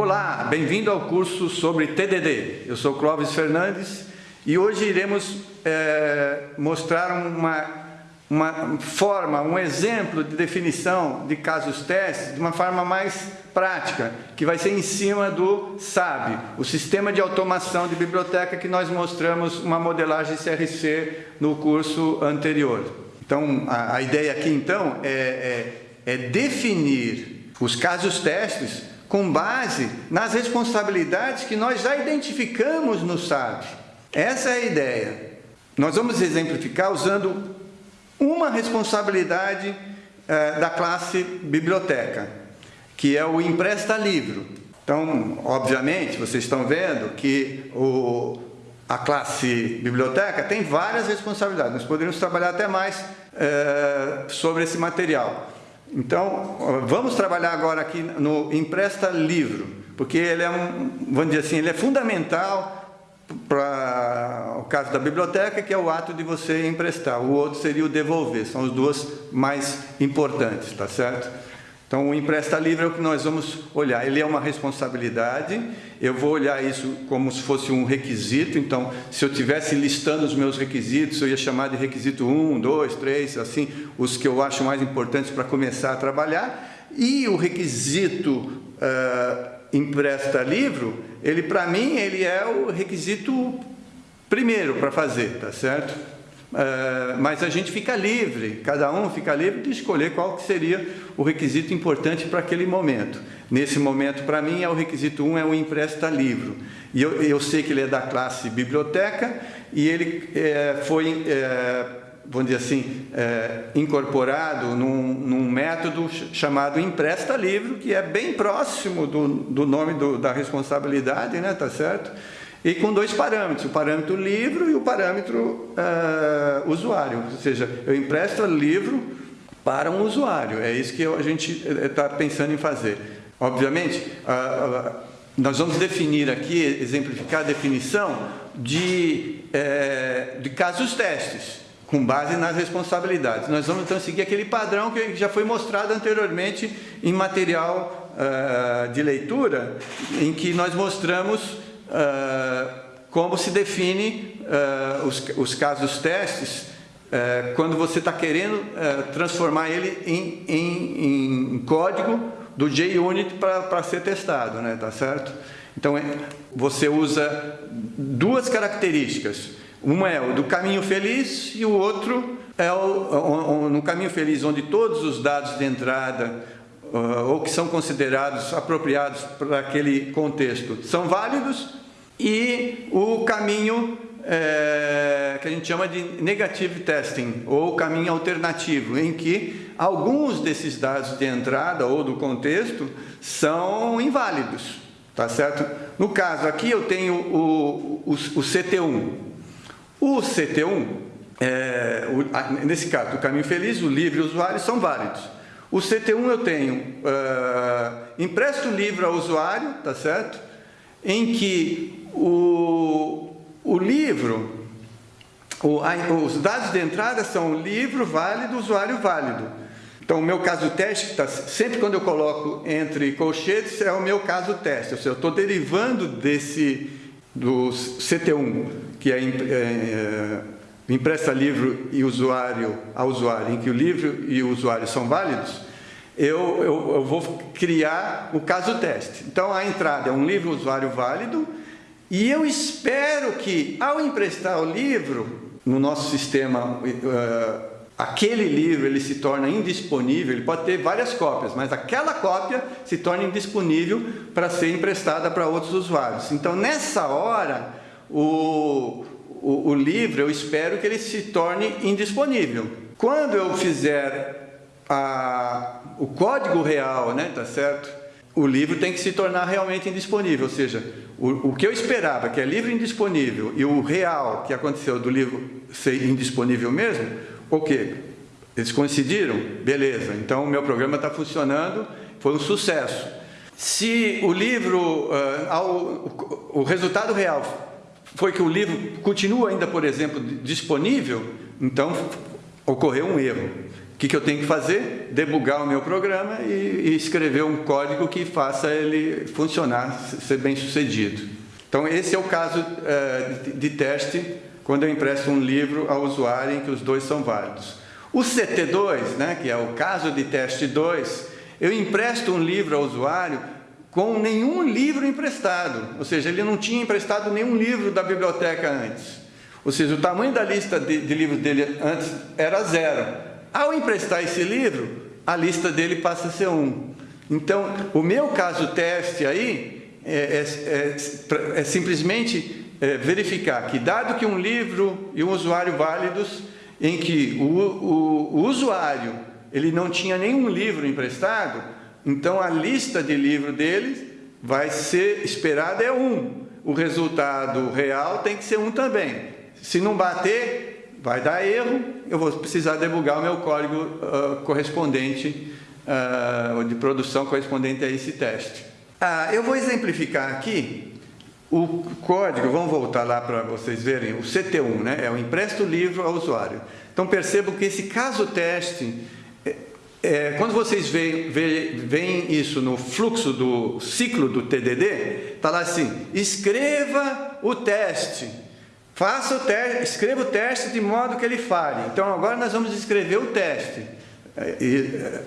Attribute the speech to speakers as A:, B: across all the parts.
A: Olá, bem-vindo ao curso sobre TDD. Eu sou Clóvis Fernandes e hoje iremos é, mostrar uma, uma forma, um exemplo de definição de casos testes de uma forma mais prática, que vai ser em cima do SAB, o Sistema de Automação de Biblioteca que nós mostramos uma modelagem CRC no curso anterior. Então, a, a ideia aqui então é, é, é definir os casos testes com base nas responsabilidades que nós já identificamos no SAB. Essa é a ideia. Nós vamos exemplificar usando uma responsabilidade eh, da classe biblioteca, que é o empresta livro. Então, obviamente, vocês estão vendo que o, a classe biblioteca tem várias responsabilidades. Nós poderíamos trabalhar até mais eh, sobre esse material. Então, vamos trabalhar agora aqui no empresta livro, porque ele é um, vamos dizer assim, ele é fundamental para o caso da biblioteca, que é o ato de você emprestar. O outro seria o devolver. São os duas mais importantes, tá certo? Então, o empresta livre é o que nós vamos olhar. Ele é uma responsabilidade, eu vou olhar isso como se fosse um requisito. Então, se eu tivesse listando os meus requisitos, eu ia chamar de requisito 1, 2, 3, assim, os que eu acho mais importantes para começar a trabalhar. E o requisito uh, empresta livro, ele, para mim, ele é o requisito primeiro para fazer, tá certo? Uh, mas a gente fica livre, cada um fica livre de escolher qual que seria o requisito importante para aquele momento. Nesse momento, para mim, é o requisito 1 um, é o empresta livro. E eu, eu sei que ele é da classe biblioteca e ele é, foi, é, vamos dizer assim, é, incorporado num, num, método chamado empresta livro, que é bem próximo do, do nome do, da responsabilidade, né, tá certo? E com dois parâmetros, o parâmetro livro e o parâmetro uh, usuário, ou seja, eu empresto livro para um usuário, é isso que a gente está pensando em fazer. Obviamente, uh, uh, nós vamos definir aqui, exemplificar a definição de, uh, de casos testes, com base nas responsabilidades. Nós vamos então seguir aquele padrão que já foi mostrado anteriormente em material eh, de leitura, em que nós mostramos como se define uh, os, os, casos testes uh, quando você está querendo transformar ele em, em, em, código do JUnit para ser testado, né? tá certo? Então, é, você usa duas características. Uma é o do caminho feliz e o outro é o, no caminho feliz, onde todos os dados de entrada ou que são considerados apropriados para aquele contexto são válidos e o caminho é, que a gente chama de negative testing, ou caminho alternativo, em que alguns desses dados de entrada ou do contexto são inválidos, tá certo? No caso aqui eu tenho o, o, o CT1. O CT1, é, o, nesse caso, do caminho feliz, o livre e o usuário são válidos. O CT1 eu tenho, uh, empresto o livro ao usuário, tá certo? Em que o, o livro, o, a, os dados de entrada são livro válido, usuário válido. Então, o meu caso teste, tá, sempre quando eu coloco entre colchetes, é o meu caso teste. Ou seja, eu estou derivando desse, do CT1, que é, é, é empresta livro e usuário a usuário, em que o livro e o usuário são válidos, eu, eu, eu vou criar o caso teste. Então, a entrada é um livro usuário válido, e eu espero que, ao emprestar o livro, no nosso sistema, uh, aquele livro ele se torna indisponível, ele pode ter várias cópias, mas aquela cópia se torna indisponível para ser emprestada para outros usuários. Então, nessa hora, o, o, o livro, eu espero que ele se torne indisponível. Quando eu fizer a, o código real, né, tá certo? O livro tem que se tornar realmente indisponível, ou seja, o, o que eu esperava, que é livro indisponível, e o real que aconteceu do livro ser indisponível mesmo, o que? Eles coincidiram? Beleza, então o meu programa está funcionando, foi um sucesso. Se o livro, uh, ao, o resultado real foi que o livro continua ainda, por exemplo, disponível, então ocorreu um erro. Que, que eu tenho que fazer? Debugar o meu programa e, e escrever um código que faça ele funcionar, ser bem sucedido. Então, esse é o caso uh, de, de teste quando eu empresto um livro ao usuário em que os dois são válidos. O CT2, né, que é o caso de teste 2, eu empresto um livro ao usuário com nenhum livro emprestado, ou seja, ele não tinha emprestado nenhum livro da biblioteca antes. Ou seja, o tamanho da lista de, de livros dele antes era zero. Ao emprestar esse livro, a lista dele passa a ser um. Então, o meu caso teste aí é, é, é, é simplesmente é, verificar que, dado que um livro e um usuário válidos, em que o, o, o usuário ele não tinha nenhum livro emprestado, então a lista de livro dele vai ser esperada é um. O resultado real tem que ser um também. Se não bater, vai dar erro, eu vou precisar debugar o meu código uh, correspondente, uh, de produção correspondente a esse teste. Ah, eu vou exemplificar aqui o código, vamos voltar lá para vocês verem, o CT1, né? é o empresto livro ao usuário. Então percebam que esse caso teste, é, é, quando vocês veem, veem isso no fluxo do ciclo do TDD, está lá assim, escreva o teste, Faça o teste, escreva o teste de modo que ele falhe. Então agora nós vamos escrever o teste. É, é,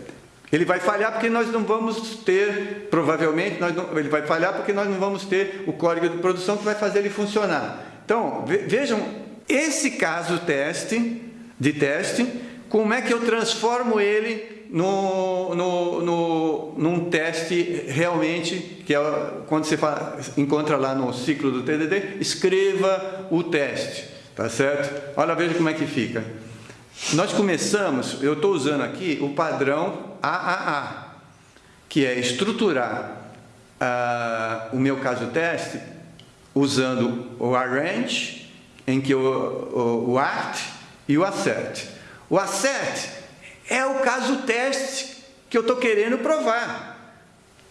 A: ele vai falhar porque nós não vamos ter, provavelmente, não, ele vai falhar porque nós não vamos ter o código de produção que vai fazer ele funcionar. Então, vejam, esse caso teste, de teste, como é que eu transformo ele no, no, no, num teste realmente, que é quando você encontra lá no ciclo do TDD, escreva o teste, tá certo? Olha, veja como é que fica. Nós começamos, eu estou usando aqui o padrão AAA, que é estruturar uh, o meu caso teste usando o arrange, em que o, o, o act e o assert. O assert é o caso teste que eu estou querendo provar.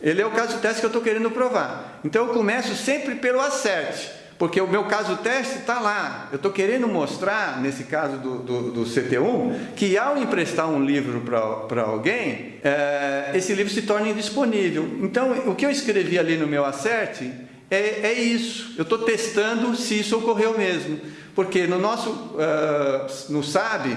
A: Ele é o caso teste que eu estou querendo provar. Então eu começo sempre pelo acerte, porque o meu caso teste está lá. Eu estou querendo mostrar, nesse caso do, do, do, CT1, que ao emprestar um livro para alguém, é, esse livro se torna indisponível. Então o que eu escrevi ali no meu acerte é, é isso. Eu estou testando se isso ocorreu mesmo. Porque no nosso, uh, no SAB,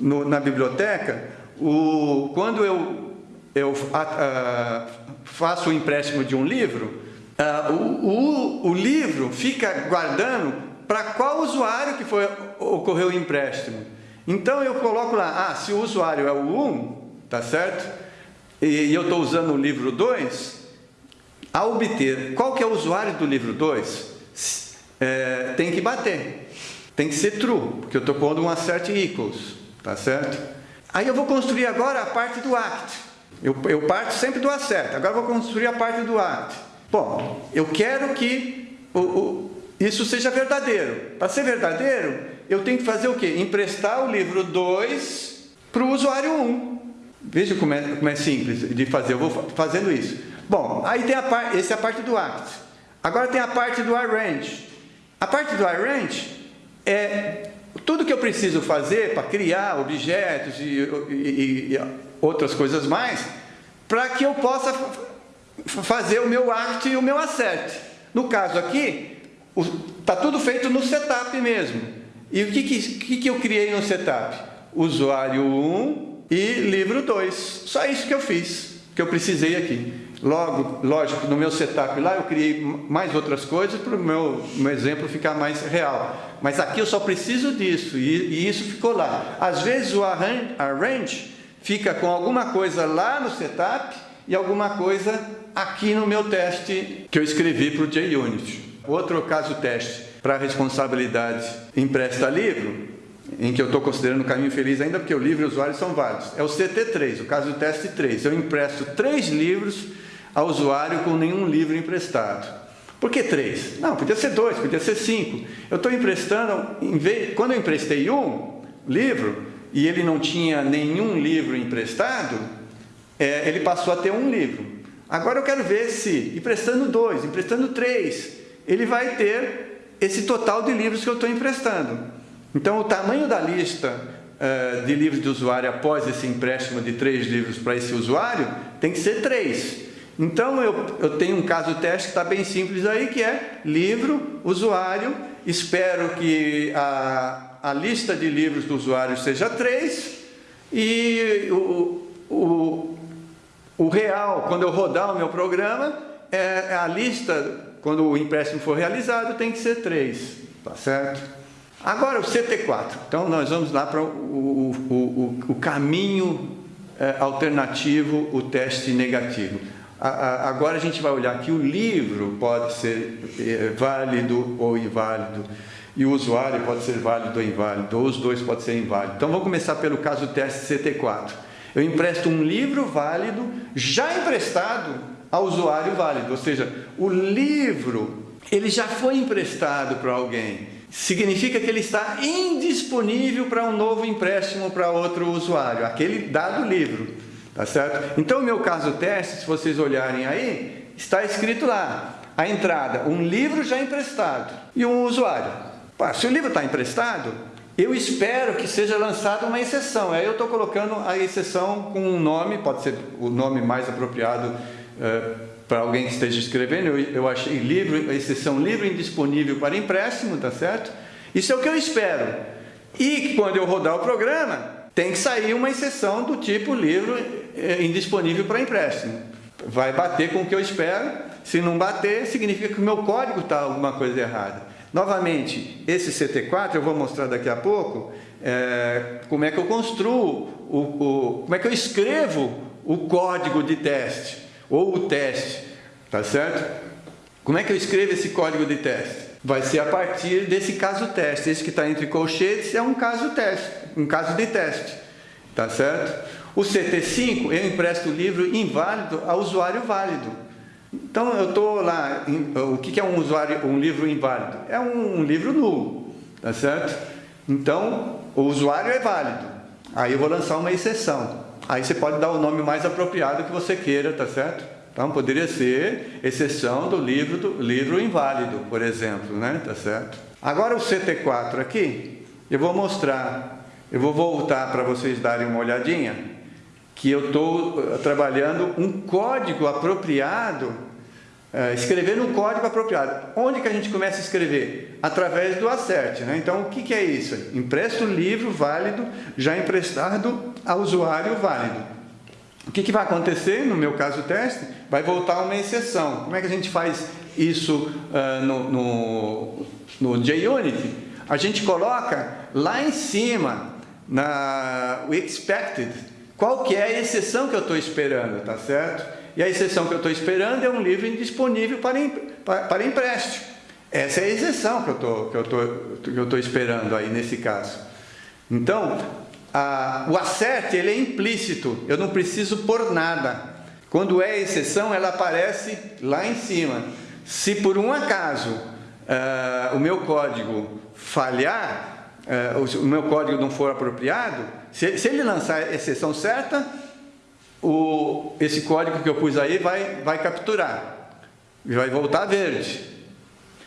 A: no, na biblioteca, o, quando eu, eu a, a, faço o empréstimo de um livro, a, o, o, o livro fica guardando para qual usuário que foi, ocorreu o empréstimo. Então eu coloco lá, ah, se o usuário é o 1, tá certo? E, e eu estou usando o livro 2, a obter qual que é o usuário do livro 2, é, tem que bater, tem que ser true, porque eu estou pondo um assert equals, tá certo? Aí eu vou construir agora a parte do act. Eu, eu parto sempre do acerto. Agora vou construir a parte do act. Bom, eu quero que o, o, isso seja verdadeiro. Para ser verdadeiro, eu tenho que fazer o quê? Emprestar o livro 2 para o usuário 1. Um. Veja como é, como é simples de fazer. Eu vou fazendo isso. Bom, aí tem a parte, essa é a parte do act. Agora tem a parte do arrange. A parte do arrange é tudo que eu preciso fazer para criar objetos e, e, e outras coisas mais, para que eu possa fazer o meu act e o meu assert. No caso aqui, está tudo feito no setup mesmo. E o que, que, que eu criei no setup? Usuário 1 e livro 2. Só isso que eu fiz, que eu precisei aqui. Logo, lógico, no meu setup lá eu criei mais outras coisas para o meu, meu exemplo ficar mais real. Mas aqui eu só preciso disso e, e isso ficou lá. Às vezes o arrange, arrange fica com alguma coisa lá no setup e alguma coisa aqui no meu teste que eu escrevi para o JUnit. Outro caso teste para responsabilidade empresta livro, em que eu estou considerando o caminho feliz ainda porque o livro e o usuário são válidos. É o CT3, o caso teste 3. Eu empresto três livros ao usuário com nenhum livro emprestado. Por que três? Não, podia ser dois, podia ser cinco. Eu estou emprestando, vez, quando eu emprestei um livro e ele não tinha nenhum livro emprestado, é, ele passou a ter um livro. Agora eu quero ver se, emprestando dois, emprestando três, ele vai ter esse total de livros que eu estou emprestando. Então o tamanho da lista uh, de livros de usuário após esse empréstimo de três livros para esse usuário, tem que ser três. Então, eu, eu tenho um caso teste que está bem simples aí, que é livro, usuário, espero que a, a lista de livros do usuário seja três, e o, o, o real, quando eu rodar o meu programa, é, é a lista, quando o empréstimo for realizado, tem que ser três, tá certo? Agora o CT4, então nós vamos lá para o, o, o, o caminho é, alternativo, o teste negativo agora a gente vai olhar que o livro pode ser é, válido ou inválido, e o usuário pode ser válido ou inválido, ou os dois podem ser inválidos. Então vamos começar pelo caso teste CT4. Eu empresto um livro válido já emprestado ao usuário válido, ou seja, o livro ele já foi emprestado para alguém. Significa que ele está indisponível para um novo empréstimo para outro usuário, aquele dado livro. Tá certo? Então, o meu caso teste, se vocês olharem aí, está escrito lá, a entrada, um livro já emprestado e um usuário. Se o livro está emprestado, eu espero que seja lançada uma exceção. Aí eu estou colocando a exceção com um nome, pode ser o nome mais apropriado é, para alguém que esteja escrevendo. Eu, eu achei livro, exceção livre indisponível para empréstimo, tá certo? Isso é o que eu espero. E quando eu rodar o programa, tem que sair uma exceção do tipo livro indisponível para empréstimo. Vai bater com o que eu espero, se não bater, significa que o meu código está alguma coisa errada. Novamente, esse CT4, eu vou mostrar daqui a pouco, é, como é que eu construo, o, o, como é que eu escrevo o código de teste, ou o teste, tá certo? Como é que eu escrevo esse código de teste? Vai ser a partir desse caso teste. Esse que está entre colchetes é um caso teste, um caso de teste, tá certo? O CT5, eu empresto o livro inválido a usuário válido. Então, eu estou lá, o que é um usuário, um livro inválido? É um, um livro nulo, tá certo? Então, o usuário é válido. Aí eu vou lançar uma exceção. Aí você pode dar o nome mais apropriado que você queira, tá certo? Então, poderia ser exceção do livro, do livro inválido, por exemplo, né? Tá certo? Agora o CT4 aqui, eu vou mostrar, eu vou voltar para vocês darem uma olhadinha que eu estou eh, trabalhando um código apropriado, é, escrevendo um código apropriado. Onde que a gente começa a escrever? Através do acerte. Né? Então, o que, que é isso? Empresta o livro válido, já emprestado ao usuário válido. O que, que vai acontecer, no meu caso teste? Vai voltar uma exceção. Como é que a gente faz isso uh, no, no, no JUnity? A gente coloca lá em cima, na o expected, qual que é a exceção que eu estou esperando, tá certo? E a exceção que eu estou esperando é um livro indisponível para, para, para empréstimo. Essa é a exceção que eu tô, que eu tô, que eu estou esperando aí nesse caso. Então, a, o acerte ele é implícito, eu não preciso por nada. Quando é exceção, ela aparece lá em cima. Se por um acaso uh, o meu código falhar, uh, o meu código não for apropriado, se, se ele lançar a exceção certa, o, esse código que eu pus aí vai, vai capturar. E vai voltar verde.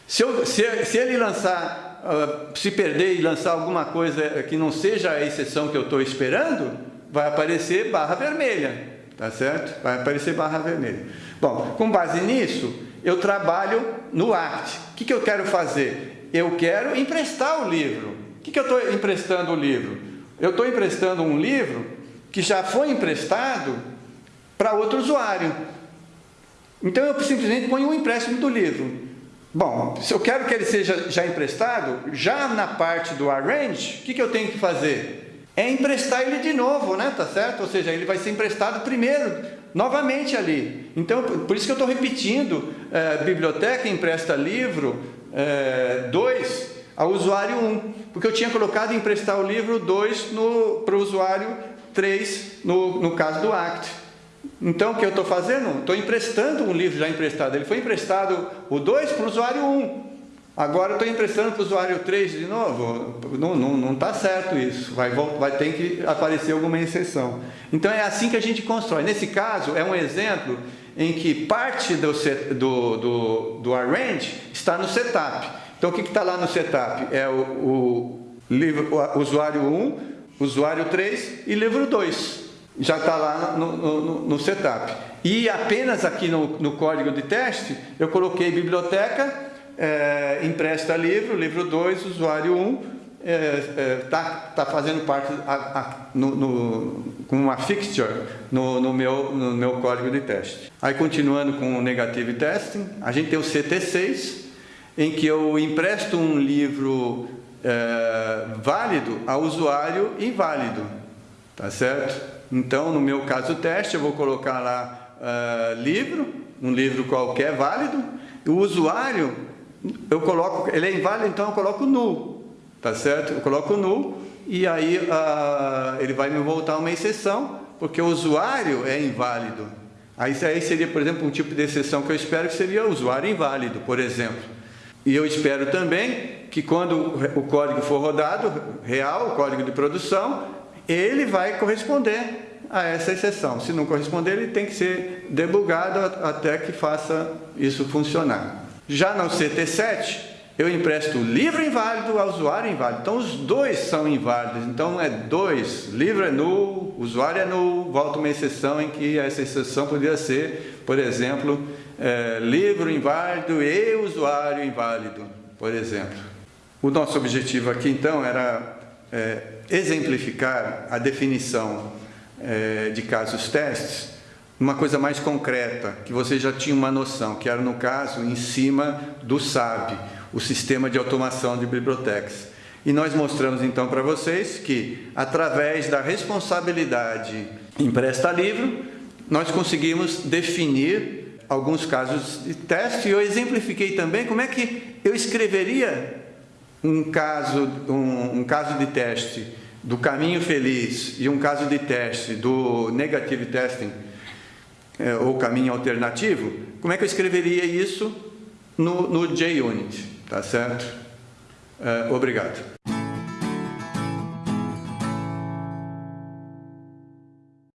A: Se, eu, se, se ele lançar, uh, se perder e lançar alguma coisa que não seja a exceção que eu estou esperando, vai aparecer barra vermelha. Tá certo? Vai aparecer barra vermelha. Bom, com base nisso, eu trabalho no ACT. O que, que eu quero fazer? Eu quero emprestar o livro. O que, que eu estou emprestando o livro? Eu estou emprestando um livro que já foi emprestado para outro usuário. Então eu simplesmente ponho um empréstimo do livro. Bom, se eu quero que ele seja já emprestado, já na parte do arrange, o que, que eu tenho que fazer? É emprestar ele de novo, né? Tá certo? Ou seja, ele vai ser emprestado primeiro, novamente ali. Então, por isso que eu estou repetindo, é, biblioteca empresta livro 2, é, ao usuário 1, porque eu tinha colocado emprestar o livro 2 para o usuário 3, no, no caso do ACT. Então, o que eu estou fazendo? Estou emprestando um livro já emprestado. Ele foi emprestado o 2 para o usuário 1. Agora estou emprestando para o usuário 3 de novo. Não está não, não tá certo isso. Vai, vai ter que aparecer alguma exceção. Então, é assim que a gente constrói. Nesse caso, é um exemplo em que parte do, do, do, do arrange está no setup. Então, o que está lá no setup? É o, o, livro, o usuário 1, usuário 3 e livro 2. Já está lá no, no, no, setup. E apenas aqui no, no código de teste, eu coloquei biblioteca, é, empresta livro, livro 2, usuário 1, está é, é, tá, tá fazendo parte com uma fixture no, no, meu, no meu código de teste. Aí continuando com o negative testing, a gente tem o CT6, em que eu empresto um livro é, válido a usuário inválido, tá certo? Então, no meu caso teste, eu vou colocar lá é, livro, um livro qualquer válido, o usuário, eu coloco, ele é inválido, então eu coloco null, tá certo? Eu coloco null e aí uh, ele vai me voltar uma exceção, porque o usuário é inválido. Aí, aí seria, por exemplo, um tipo de exceção que eu espero que seria o usuário inválido, por exemplo. E eu espero também que quando o código for rodado, real, o código de produção, ele vai corresponder a essa exceção. Se não corresponder, ele tem que ser debugado até que faça isso funcionar. Já no CT7, eu empresto livro inválido ao usuário inválido. Então, os dois são inválidos. Então, é dois. Livro é nulo, usuário é nulo. Volta uma exceção em que essa exceção poderia ser, por exemplo, é, livro inválido e usuário inválido, por exemplo. O nosso objetivo aqui, então, era é, exemplificar a definição é, de casos testes uma coisa mais concreta, que você já tinha uma noção, que era no caso em cima do SAB, o sistema de automação de bibliotecas. E nós mostramos então para vocês que, através da responsabilidade empresta livro, nós conseguimos definir alguns casos de teste e eu exemplifiquei também como é que eu escreveria um caso, um, um caso de teste do caminho feliz e um caso de teste do negative testing é, ou caminho alternativo, como é que eu escreveria isso no, no JUnit? Tá certo? Uh, obrigado.